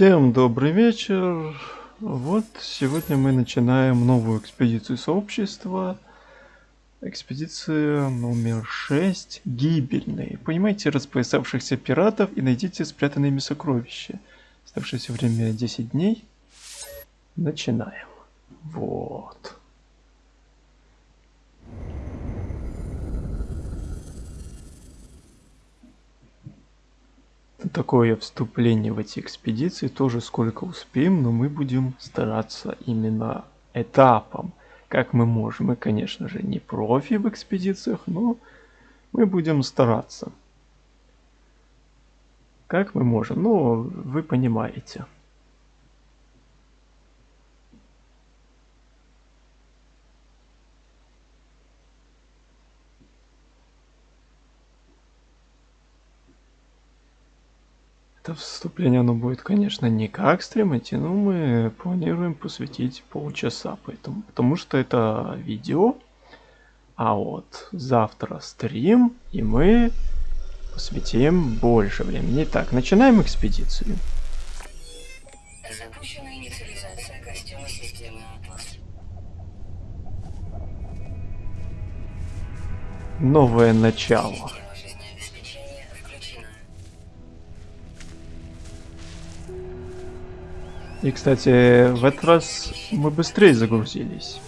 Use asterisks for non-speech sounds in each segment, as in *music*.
Всем добрый вечер. Вот сегодня мы начинаем новую экспедицию сообщества. Экспедиция номер 6. Гибельные. Поймайте распоясавшихся пиратов и найдите спрятанные ими сокровища. Оставшееся время 10 дней. Начинаем. Вот. Такое вступление в эти экспедиции, тоже сколько успеем, но мы будем стараться именно этапом, как мы можем. Мы, конечно же, не профи в экспедициях, но мы будем стараться. Как мы можем, ну, вы понимаете. Это вступление, оно будет, конечно, не как стрим идти, но мы планируем посвятить полчаса, поэтому, потому что это видео, а вот завтра стрим, и мы посвятим больше времени. Итак, начинаем экспедицию. Запущена инициализация костюма системы Атлас. Новое начало. И, кстати, в этот раз мы быстрее загрузились.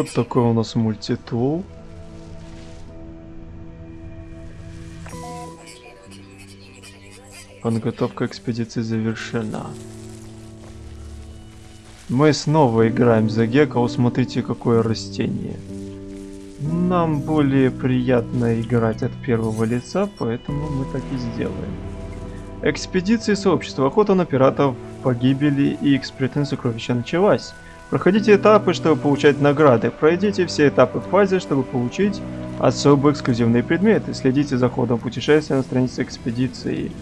Вот такой у нас мультитул. Подготовка экспедиции завершена. Мы снова играем за Гека. Смотрите, какое растение. Нам более приятно играть от первого лица, поэтому мы так и сделаем. Экспедиции сообщества. Охота на пиратов, погибели и экспертные сокровища началась. Проходите этапы, чтобы получать награды. Пройдите все этапы в фазе, чтобы получить особые эксклюзивные предметы. Следите за ходом путешествия на странице экспедиции.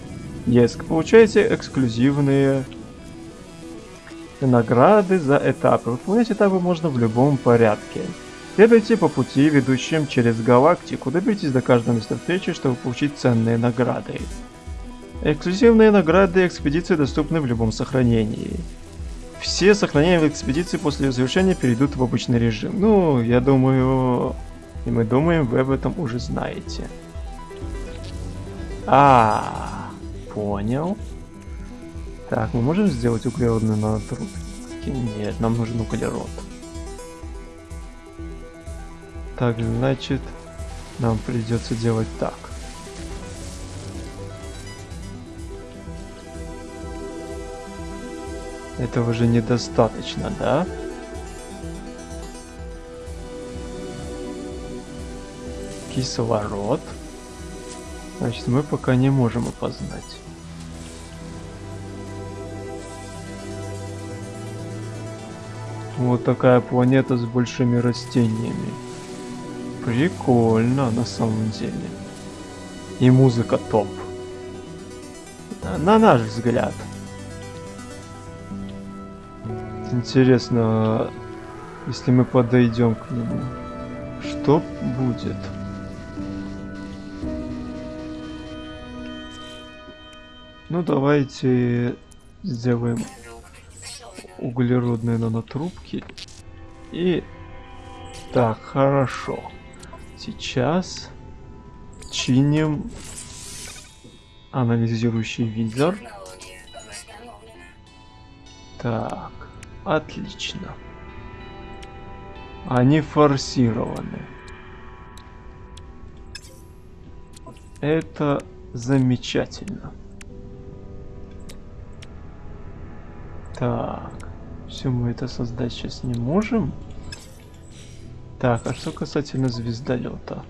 Еск. Получайте эксклюзивные награды за этапы. Выполнять этапы можно в любом порядке. Следуйте по пути, ведущим через галактику. Доберитесь до каждого места встречи, чтобы получить ценные награды. Эксклюзивные награды экспедиции доступны в любом сохранении. Все сохранения в экспедиции после завершения перейдут в обычный режим. Ну, я думаю, и мы думаем, вы об этом уже знаете. А, понял. Так, мы можем сделать углеродный нанотрубки? Нет, нам нужен углерод. Так, значит, нам придется делать так. Этого же недостаточно, да? Кислород. Значит, мы пока не можем опознать. Вот такая планета с большими растениями. Прикольно, на самом деле. И музыка топ. На наш взгляд. Интересно, если мы подойдем к нему, что будет? Ну давайте сделаем углеродные нанотрубки. И так, хорошо. Сейчас чиним анализирующий визор. Так. Отлично. Они форсированы. Это замечательно. Так. Все, мы это создать сейчас не можем. Так, а что касательно звездолета?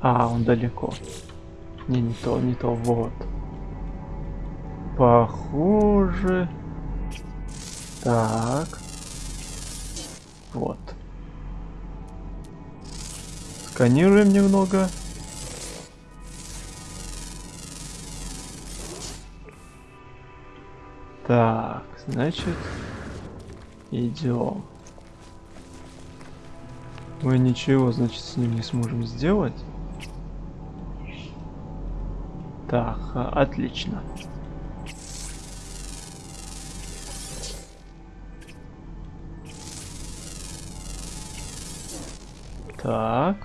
А, он далеко. Не, не то, не то, вот. Похоже... Так. Вот. Просканируем немного. Так, значит, идем. Мы ничего, значит, с ним не сможем сделать. Так, а, отлично. Так.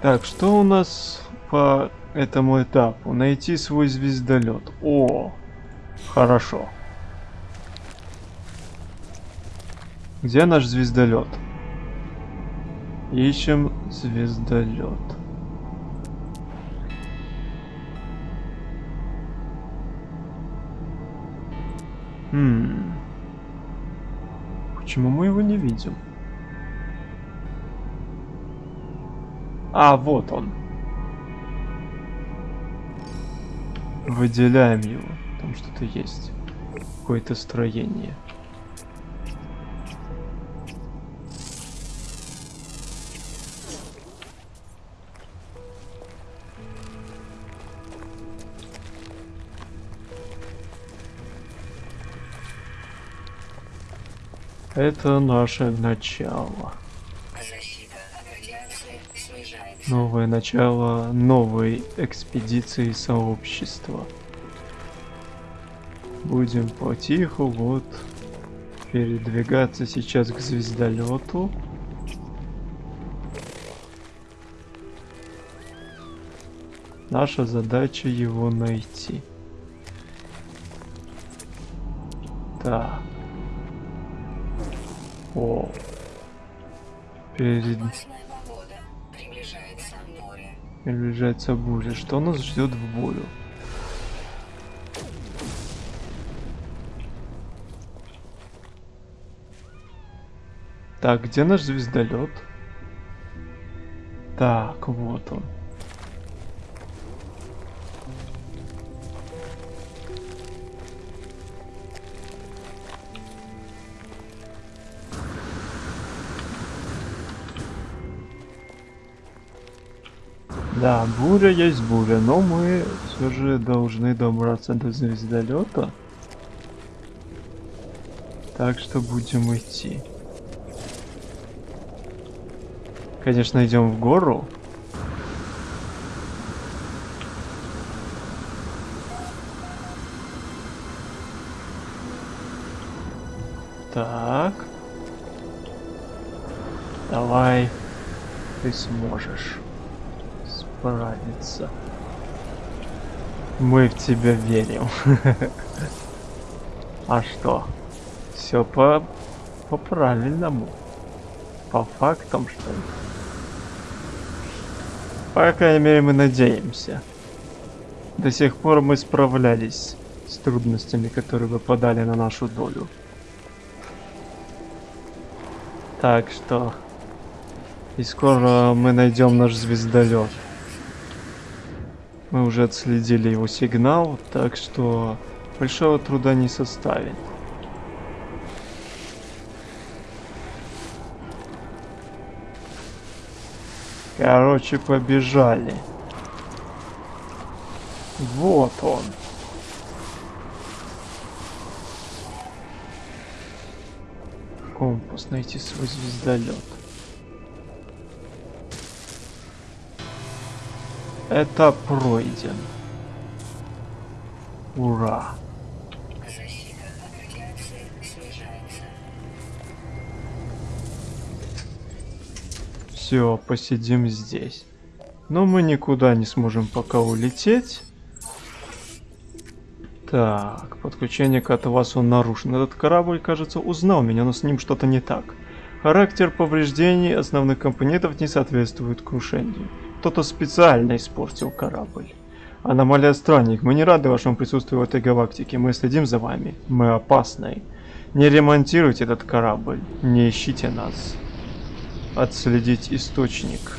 Так, что у нас по этому этапу? Найти свой звездолет. О, хорошо. Где наш звездолет? Ищем звездолет. Хм. Почему мы его не видим? А, вот он. Выделяем его. Там что-то есть. Какое-то строение. Это наше начало. Новое начало новой экспедиции сообщества. Будем потиху вот передвигаться сейчас к звездолету. Наша задача его найти. Так. О. Перед... Приближается буря. Что нас ждет в бурю? Так, где наш звездолет? Так, вот он. Да, буря есть буря, но мы все же должны добраться до звездолета. Так что будем идти. Конечно, идем в гору. Так. Давай. Ты сможешь справиться. Мы в тебя верим. *laughs* А что? Все по по правильному. По фактам, что ли? По крайней мере, мы надеемся. До сих пор мы справлялись с трудностями, которые выпадали на нашу долю. Так что... И скоро мы найдем наш звездолет. Мы уже отследили его сигнал, так что большого труда не составит. Короче, побежали. Вот он. Компас, найти свой звездолет. Этап пройден. Ура. Все, посидим здесь. Но мы никуда не сможем пока улететь. Так, подключение к Атавасу нарушено. Этот корабль, кажется, узнал меня, но с ним что-то не так. Характер повреждений основных компонентов не соответствует крушению. Кто-то специально испортил корабль. Аномалия странник, мы не рады вашему присутствию в этой галактике, мы следим за вами, мы опасны. Не ремонтируйте этот корабль, не ищите нас. Отследить источник.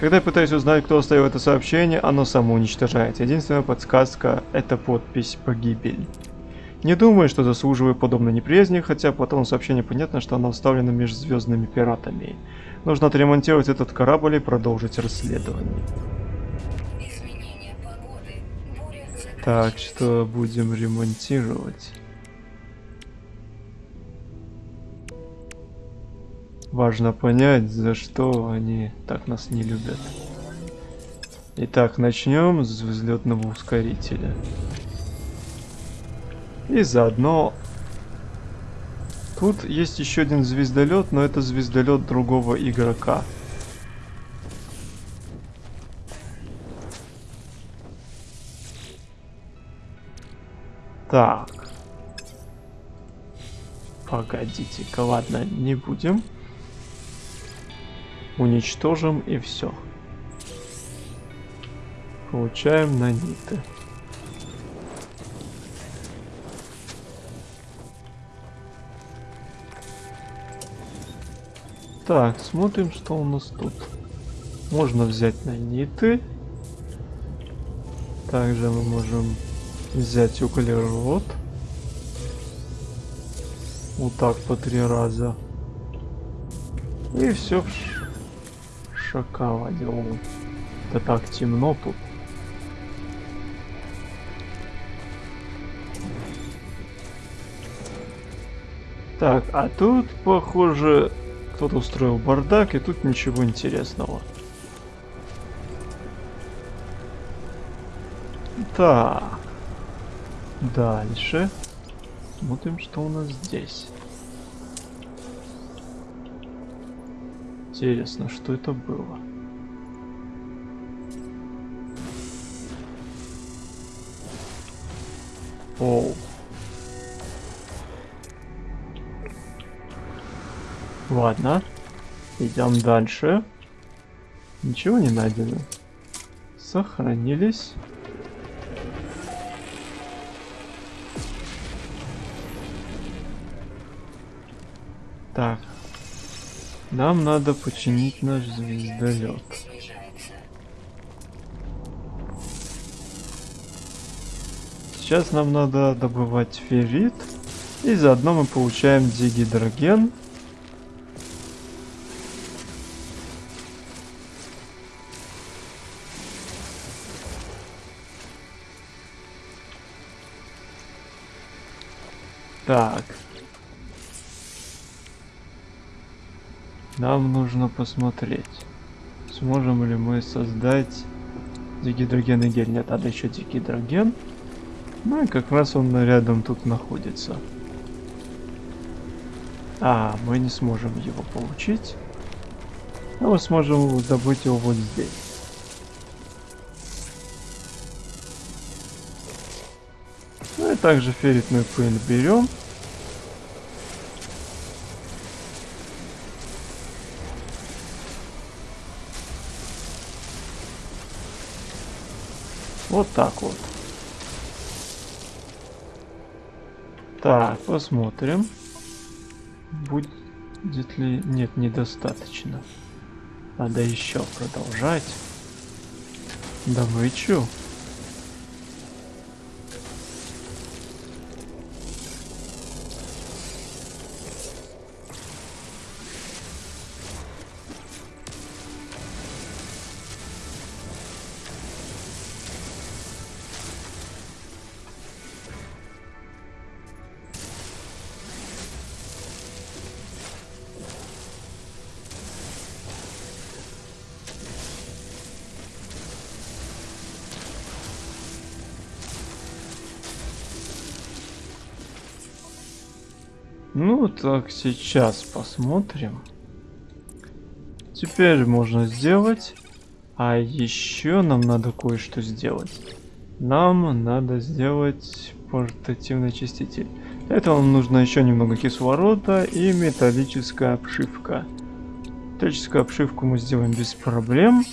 Когда я пытаюсь узнать, кто оставил это сообщение, оно само уничтожается. Единственная подсказка – это подпись «Погибель». Не думаю, что заслуживаю подобной неприязни, хотя по тому сообщению понятно, что она вставлена между звездными пиратами. Нужно отремонтировать этот корабль и продолжить расследование. Так, что будем ремонтировать? Важно понять, за что они так нас не любят. Итак, начнем с взлетного ускорителя. И заодно... Тут есть еще один звездолет, но это звездолет другого игрока. Так. Погодите-ка, ладно, не будем. Уничтожим и все. Получаем наниты. Так, смотрим, что у нас тут. Можно взять наниты. Также мы можем взять углерод. Вот так по три раза. И все в шоколаде. Это так темно тут. Так, а тут, похоже, кто-то устроил бардак, и тут ничего интересного. Так. Дальше. Смотрим, что у нас здесь. Интересно, что это было? Оу. Ладно. Идем дальше. Ничего не найдено. Сохранились. Так. Нам надо починить наш звездолет. Сейчас нам надо добывать феррит. И заодно мы получаем дигидроген. Так. Нам нужно посмотреть, сможем ли мы создать дигидрогенный гель. Нет, надо еще дигидроген. Ну и как раз он рядом тут находится. А, мы не сможем его получить. Но мы сможем добыть его вот здесь. Также ферритную пыль берем. Вот так вот. Так, посмотрим. Будет ли... Нет, недостаточно. Надо еще продолжать. Добычу. Ну так, сейчас посмотрим. Теперь можно сделать. А еще нам надо кое-что сделать. Нам надо сделать портативный очиститель. Для этого нам нужно еще немного кислорода и металлическая обшивка. Металлическую обшивку мы сделаем без проблем.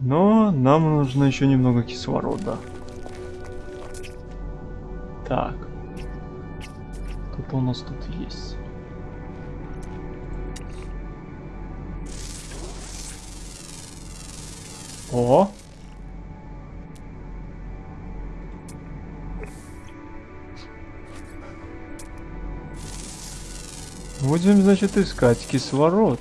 Но нам нужно еще немного кислорода. Так. Кто у нас тут есть. О! Будем, значит, искать кислород.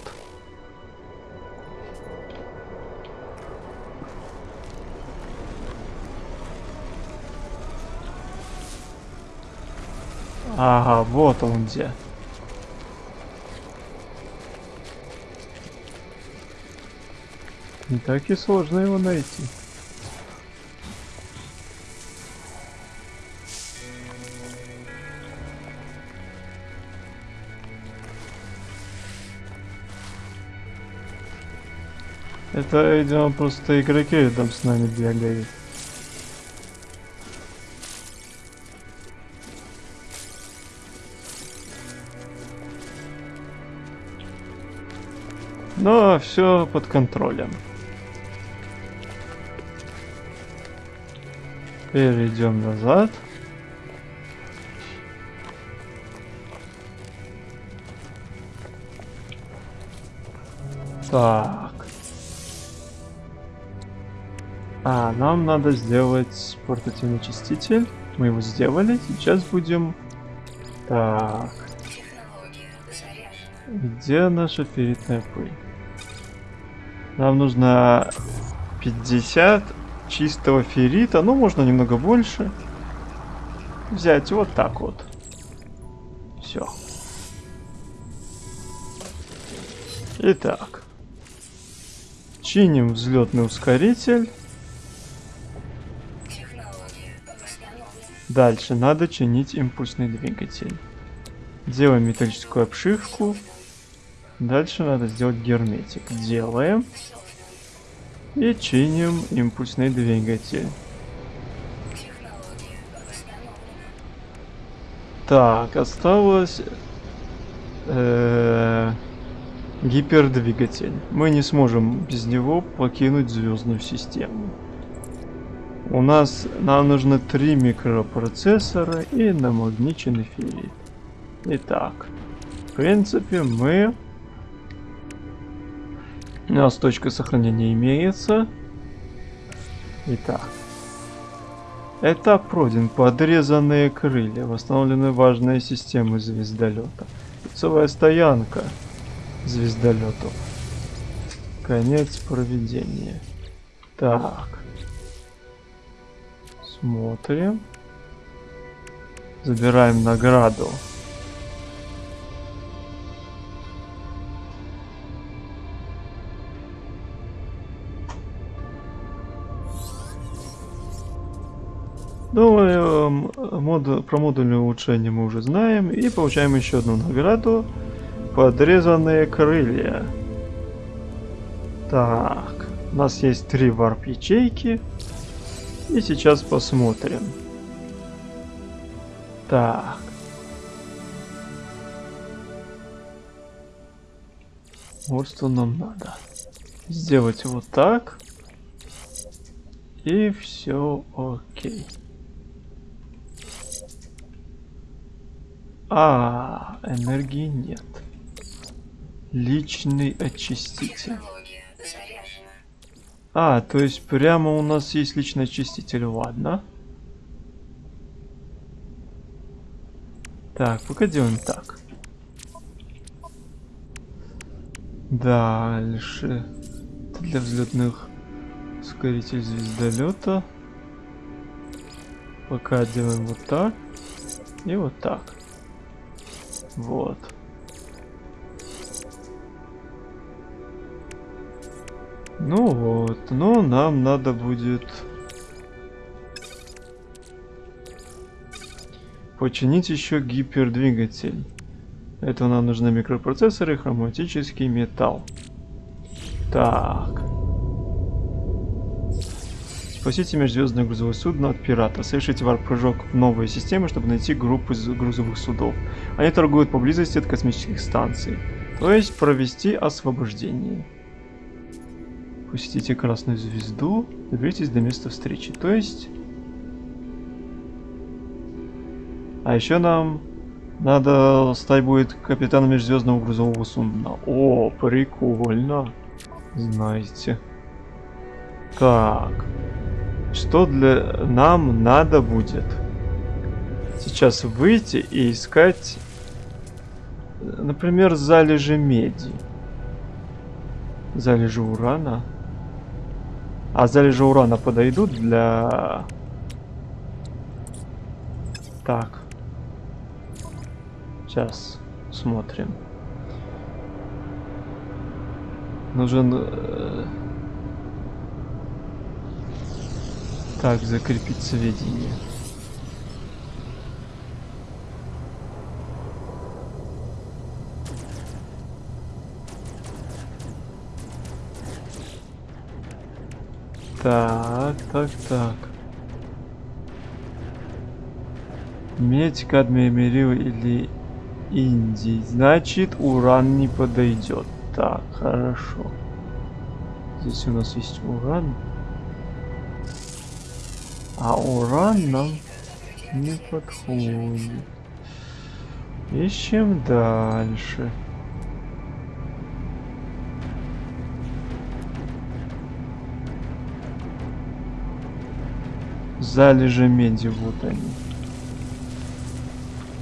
Вот он где. Не так и сложно его найти. Это, видимо, просто игроки там с нами бегают. Но все под контролем. Перейдем назад. Так. А, нам надо сделать портативный очиститель. Мы его сделали. Сейчас будем... Так. Где наша ферритная пыль? Нам нужно 50 чистого феррита. Ну, можно немного больше. Взять вот так вот. Все. Итак. Чиним взлетный ускоритель. Дальше надо чинить импульсный двигатель. Делаем металлическую обшивку. Дальше надо сделать герметик. Делаем. И чиним импульсный двигатель. Так, осталось э, гипердвигатель. Мы не сможем без него покинуть звездную систему. У нас нам нужно три микропроцессора и намагниченный феррит. Итак, в принципе мы... У нас точка сохранения имеется. Итак. Этап пройден. Подрезанные крылья. Восстановлены важные системы звездолета. Лицевая стоянка звездолетов. Конец проведения. Так. Смотрим. Забираем награду. Ну, э, мод, про модульное улучшение мы уже знаем. И получаем еще одну награду. Подрезанные крылья. Так, у нас есть три варп-ячейки. И сейчас посмотрим. Так. Вот что нам надо. Сделать вот так. И все окей. А, энергии нет. Личный очиститель. А, то есть прямо у нас есть личный очиститель, ладно. Так, пока делаем так. Дальше. Для взлетных ускоритель звездолета. Пока делаем вот так. И вот так. Вот. Ну вот, но нам надо будет починить еще гипердвигатель. Это нам нужны микропроцессоры, хроматический металл. Так. Спасите межзвездное грузовое судно от пирата. Совершите варп-прыжок в новые системы, чтобы найти группу грузовых судов. Они торгуют поблизости от космических станций. То есть провести освобождение посетите красную звезду, доберитесь до места встречи. То есть... А еще нам надо стать будет капитаном межзвездного грузового судна. О, прикольно. Знаете. Так. Что для нам надо будет? Сейчас выйти и искать Например, залежи меди. Залежи урана. А залежи урана подойдут для... Так. Сейчас смотрим. Нужен... Э... Так, закрепить сведения. Так, так, так. Медь, кадмий, мерил или индий. Значит, уран не подойдет. Так, хорошо. Здесь у нас есть уран. А уран нам не подходит. Ищем дальше. залежи меди, вот они.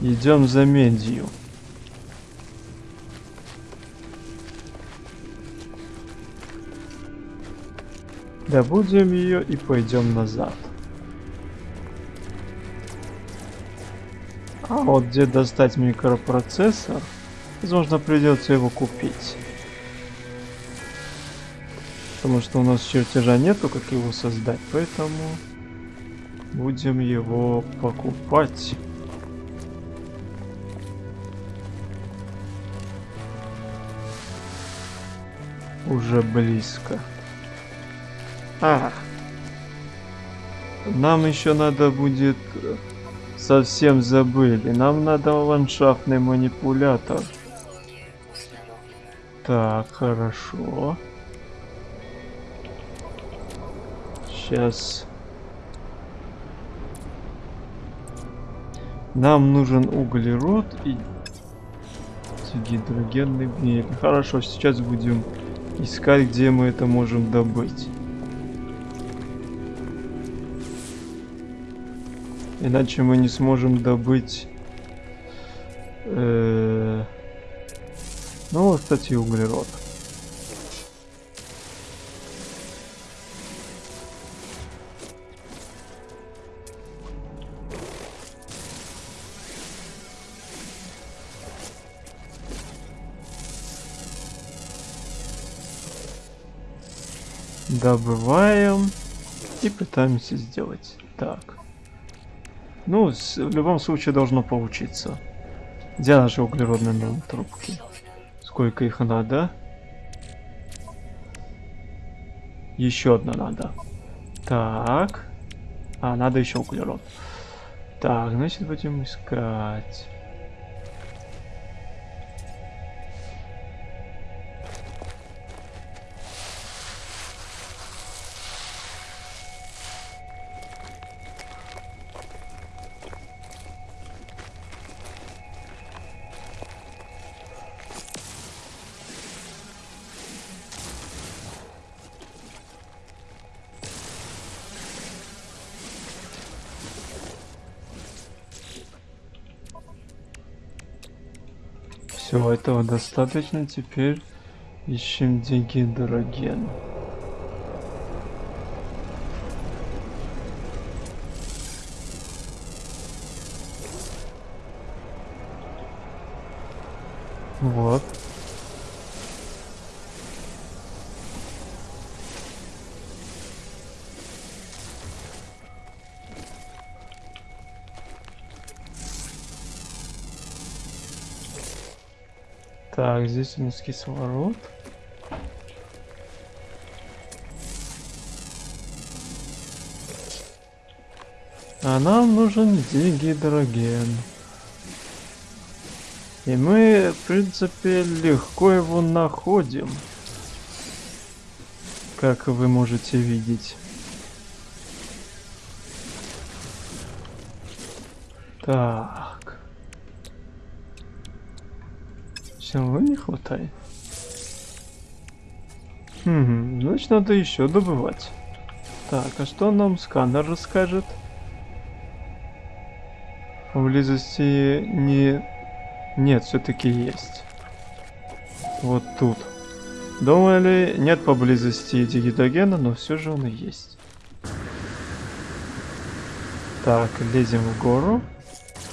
Идем за медью. Добудем ее и пойдем назад. А вот где достать микропроцессор, возможно придется его купить. Потому что у нас чертежа нету, как его создать, поэтому будем его покупать. Уже близко. А, нам еще надо будет... Совсем забыли. Нам надо ландшафтный манипулятор. Так, хорошо. Сейчас Нам нужен углерод и гидрогенный гель. Хорошо, сейчас будем искать, где мы это можем добыть. Иначе мы не сможем добыть... Э ну, кстати, углерод. Добываем и пытаемся сделать так. Ну, в любом случае должно получиться. Где наши углеродные трубки? Сколько их надо? Еще одна надо. Так. А, надо еще углерод. Так, значит будем искать. Этого достаточно. Теперь ищем дигидроген. Вот. Здесь у нас кислород. А нам нужен дигидроген. И мы, в принципе, легко его находим. Как вы можете видеть. Так. Всего не хватает. Хм, значит надо еще добывать. Так, а что нам сканер расскажет? Поблизости не, Нет, все-таки есть. Вот тут. Думали, нет поблизости дигитогена, но все же он и есть. Так, лезем в гору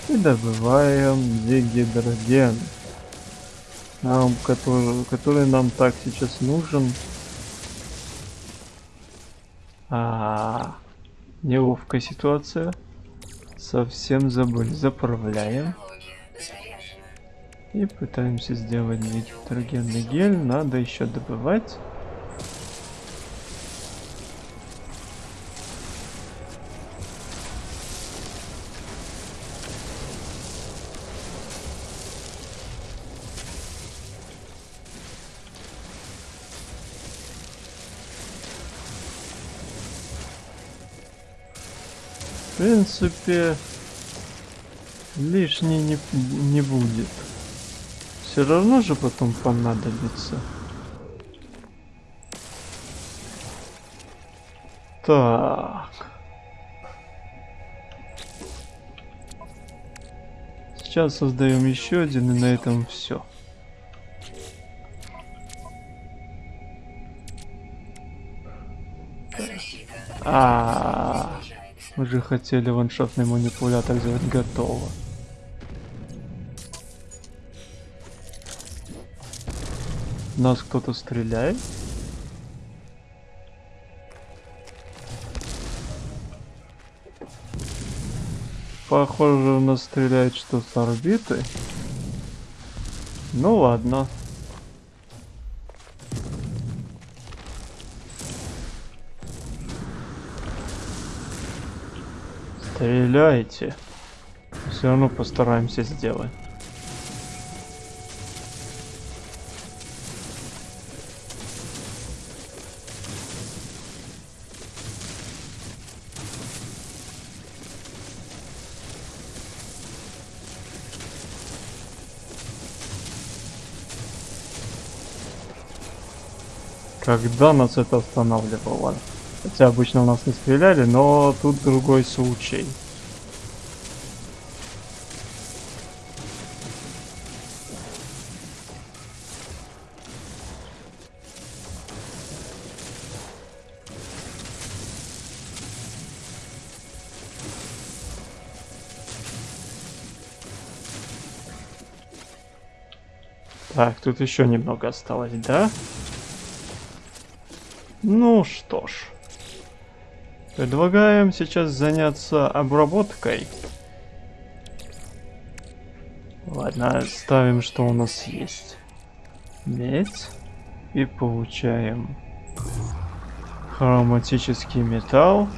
и добываем дигидроген. Нам, который, который нам так сейчас нужен. А, неловкая ситуация. Совсем забыли. Заправляем. И пытаемся сделать гидрогенный гель. Надо еще добывать. В принципе, лишний не, не будет. Все равно же потом понадобится. Так. Сейчас создаем еще один и на этом все. А, мы же хотели ваншотный манипулятор сделать готово. Нас кто-то стреляет? Похоже, у нас стреляет что с орбиты. Ну ладно. Стреляйте. Все равно постараемся сделать. Когда нас это останавливало? Хотя обычно у нас не стреляли, но тут другой случай. Так, тут еще немного осталось, да? Ну что ж. Предлагаем сейчас заняться обработкой. Ладно, ставим, что у нас есть. Медь. И получаем хроматический металл.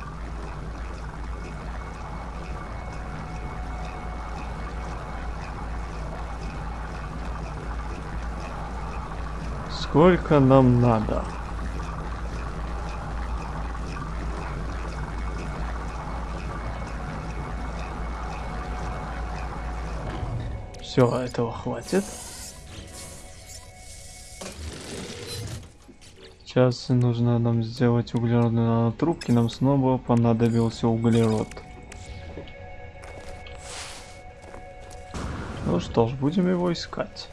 Сколько нам надо? Все, этого хватит. Сейчас нужно нам сделать углеродные нанотрубки. Нам снова понадобился углерод. Ну что ж, будем его искать.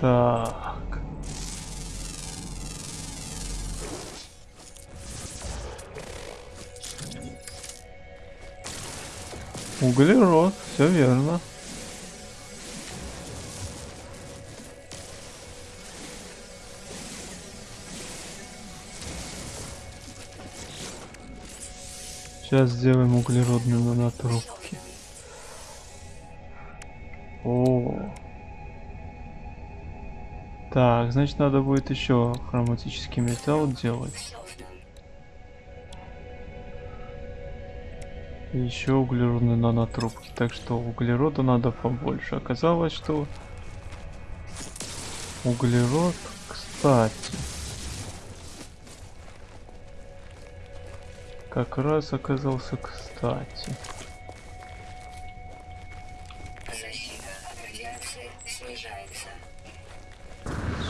Так. Углерод, все верно. Сейчас сделаем углеродную нанотрубки. Так, значит надо будет еще хроматический металл делать. Еще углеродные нанотрубки. Так что углерода надо побольше. Оказалось, что углерод, кстати, как раз оказался кстати.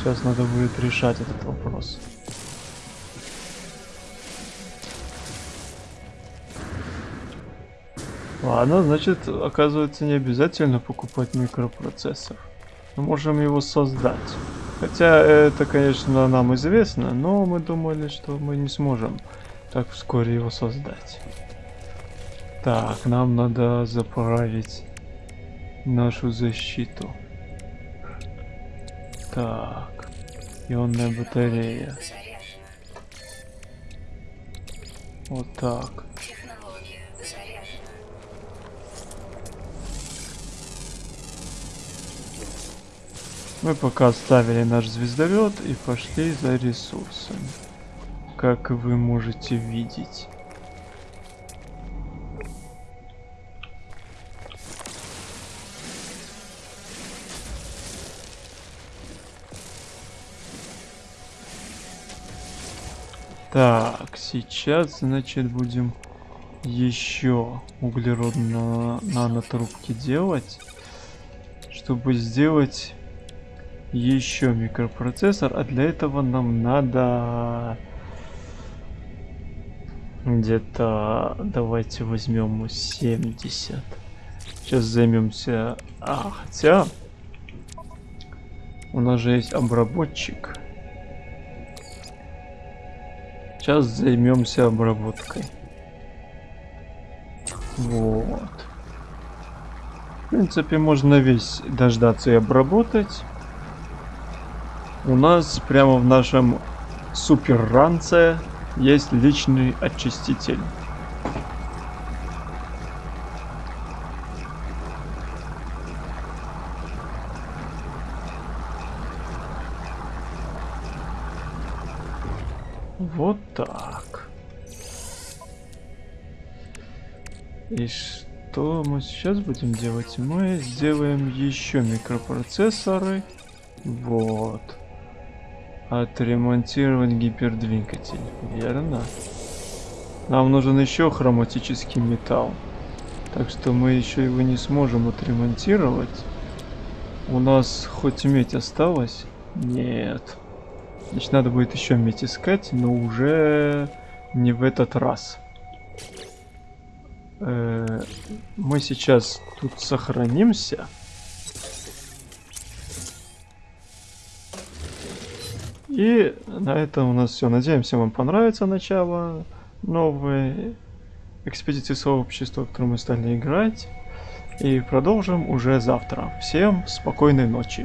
Сейчас надо будет решать этот вопрос. Ладно, значит, оказывается, не обязательно покупать микропроцессор. Мы можем его создать. Хотя это, конечно, нам известно, но мы думали, что мы не сможем так вскоре его создать. Так, нам надо заправить нашу защиту. Так, ионная батарея. Вот так. Мы пока оставили наш звездолет и пошли за ресурсами. Как вы можете видеть. Так, сейчас, значит, будем еще углеродно нанотрубки делать, чтобы сделать еще микропроцессор, а для этого нам надо где-то давайте возьмем 70. Сейчас займемся. А, хотя у нас же есть обработчик. Сейчас займемся обработкой. Вот. В принципе, можно весь дождаться и обработать. У нас прямо в нашем супер ранце есть личный очиститель. Вот так. И что мы сейчас будем делать? Мы сделаем еще микропроцессоры. Вот. Отремонтировать гипердвигатель. Верно. Нам нужен еще хроматический металл. Так что мы еще его не сможем отремонтировать. У нас хоть медь осталась? Нет. Значит, надо будет еще медь искать, но уже не в этот раз. Э, мы сейчас тут сохранимся. И на этом у нас все. Надеемся, вам понравится начало новой экспедиции сообщества, в которую мы стали играть. И продолжим уже завтра. Всем спокойной ночи.